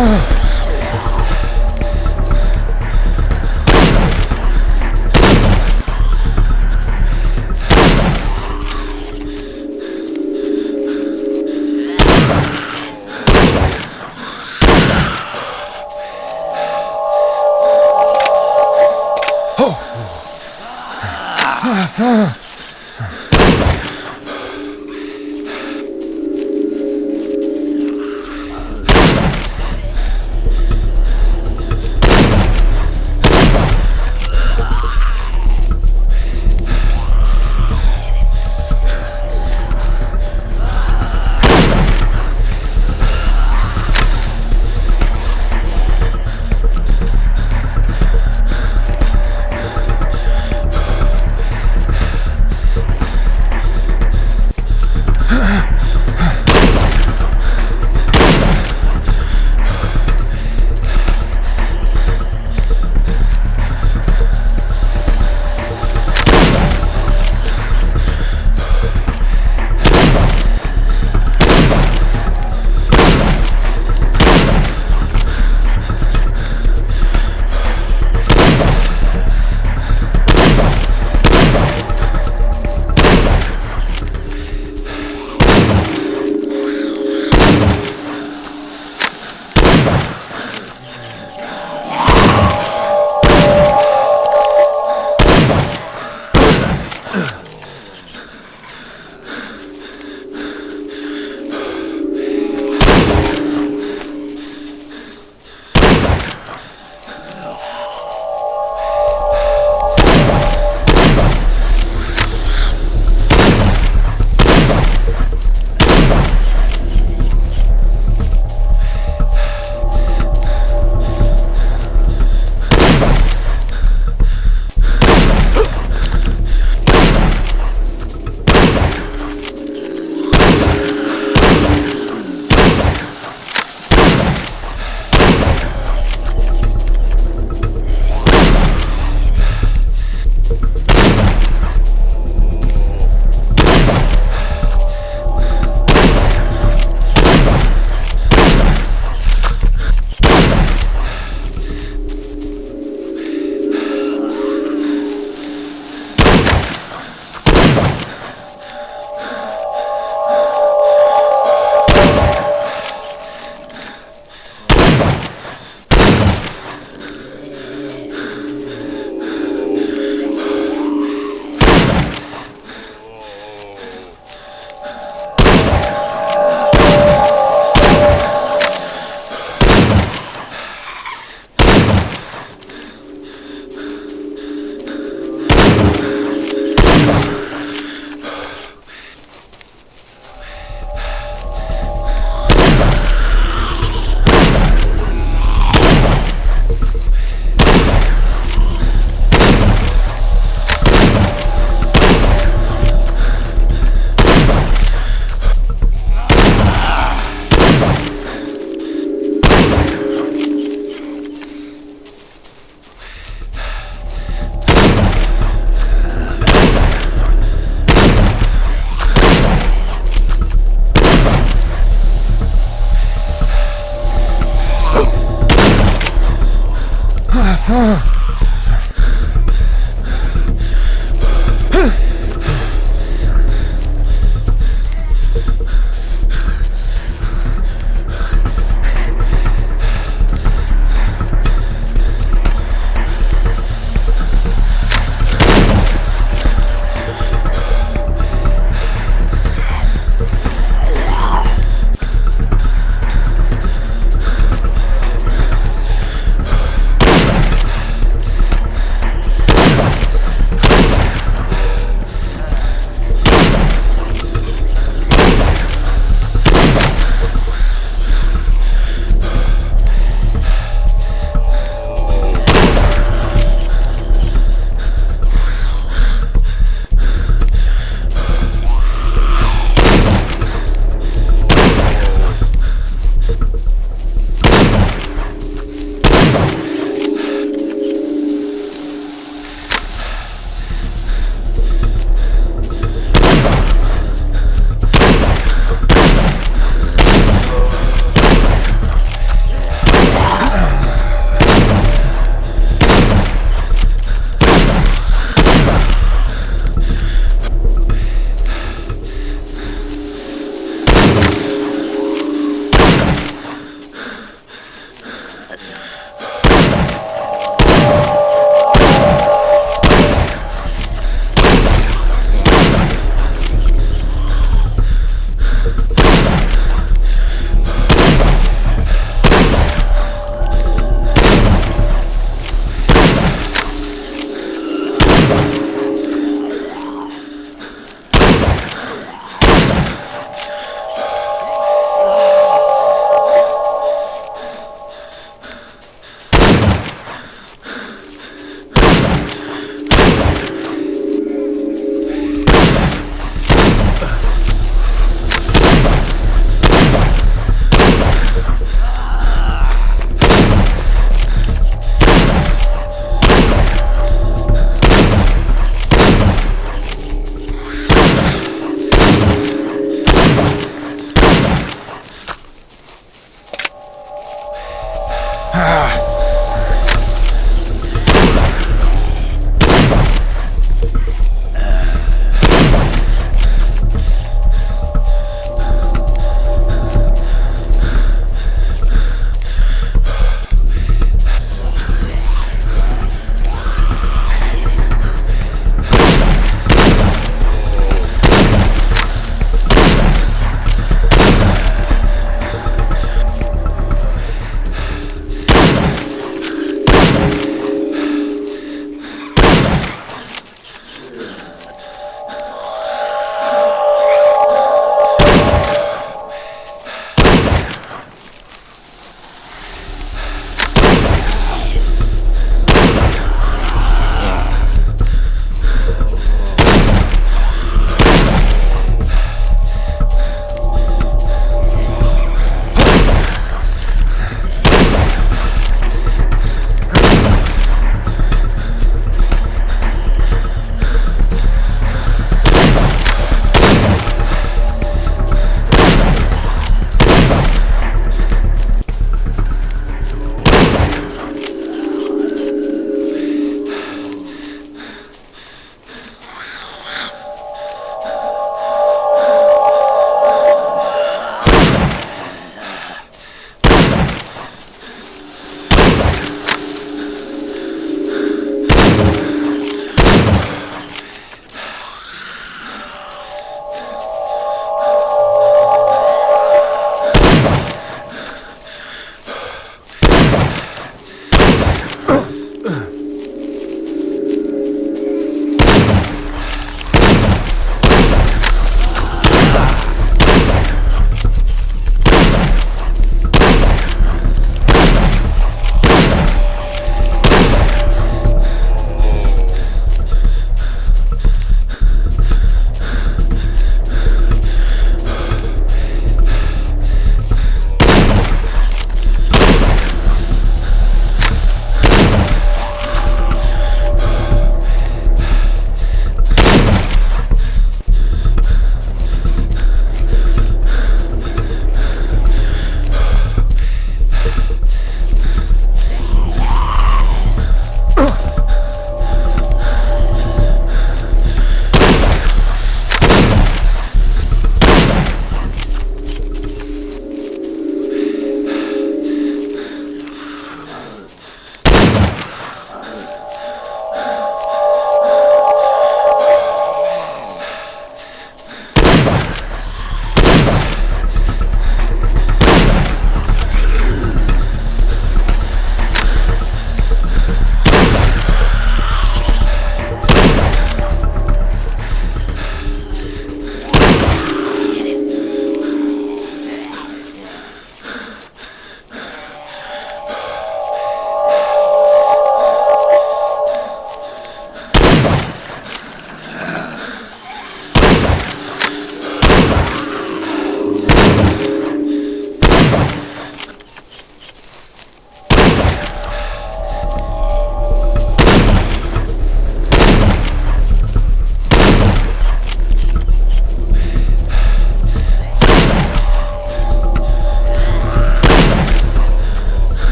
Oh.